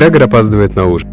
Грегор опаздывает на ужин.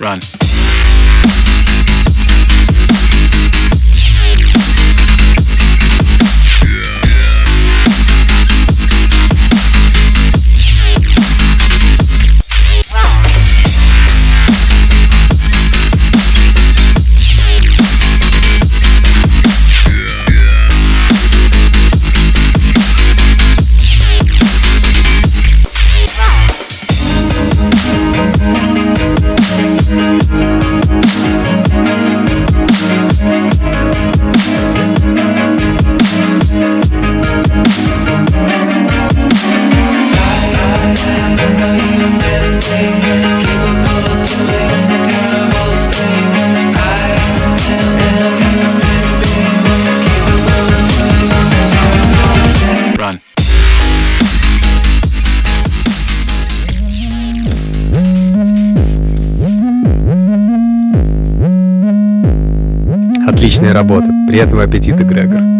Run. Отличная работа. Приятного аппетита, Грегор.